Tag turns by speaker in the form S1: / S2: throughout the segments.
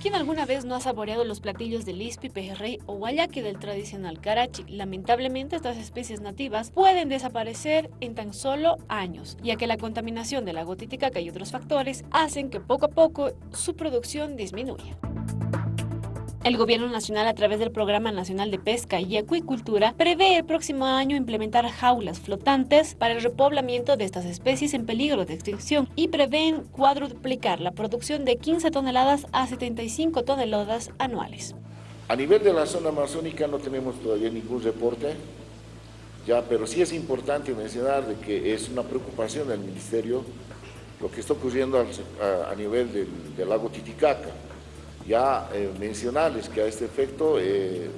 S1: Quien alguna vez no ha saboreado los platillos del ispi, pejerrey o guayaki del tradicional karachi, lamentablemente estas especies nativas pueden desaparecer en tan solo años, ya que la contaminación del lago Titicaca y otros factores hacen que poco a poco su producción disminuya. El Gobierno Nacional, a través del Programa Nacional de Pesca y Acuicultura, prevé el próximo año implementar jaulas flotantes para el repoblamiento de estas especies en peligro de extinción y prevén cuadruplicar la producción de 15 toneladas a 75 toneladas anuales.
S2: A nivel de la zona amazónica no tenemos todavía ningún reporte, ya, pero sí es importante mencionar de que es una preocupación del Ministerio lo que está ocurriendo a, nivel del, del lago Titicaca ya eh, mencionarles que a este efecto eh,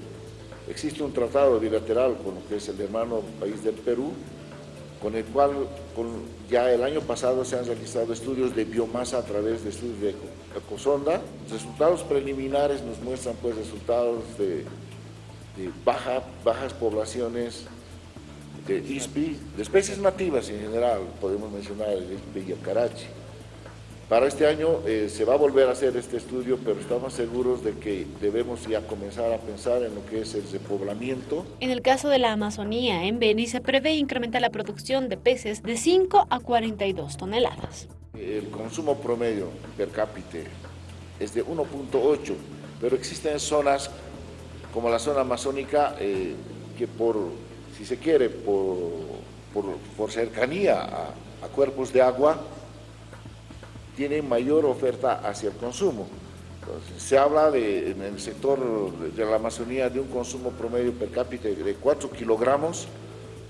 S2: existe un tratado bilateral con lo que es el hermano país del Perú, con el cual ya el año pasado se han realizado estudios de biomasa a través de estudios de ecosonda. Resultados preliminares nos muestran pues resultados de, baja, bajas poblaciones de ISPI, de especies nativas en general, podemos mencionar el ISPI y el carachi. Para este año eh, se va a volver a hacer este estudio, pero estamos seguros de que debemos ya comenzar a pensar en lo que es el repoblamiento.
S1: En el caso de la Amazonía, en Beni, se prevé incrementar la producción de peces de 5 a 42 toneladas.
S2: El consumo promedio per cápita es de 1.8, pero existen zonas como la zona amazónica eh, que por, si se quiere, por, por, cercanía a cuerpos de agua, tiene mayor oferta hacia el consumo. se habla de, en el sector de la Amazonía de un consumo promedio per cápita de 4 kilogramos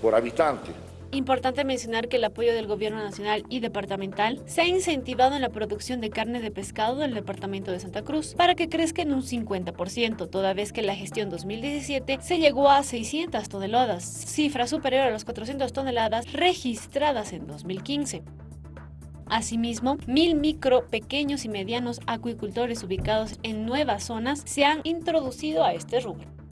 S2: por habitante.
S1: Importante mencionar que el apoyo del Gobierno Nacional y Departamental se ha incentivado en la producción de carne de pescado del Departamento de Santa Cruz para que crezca en un 50%, toda vez que la gestión 2017 se llegó a 600 toneladas, cifra superior a las 400 toneladas registradas en 2015. Asimismo, mil micro, pequeños y medianos acuicultores ubicados en nuevas zonas se han introducido a este rubro.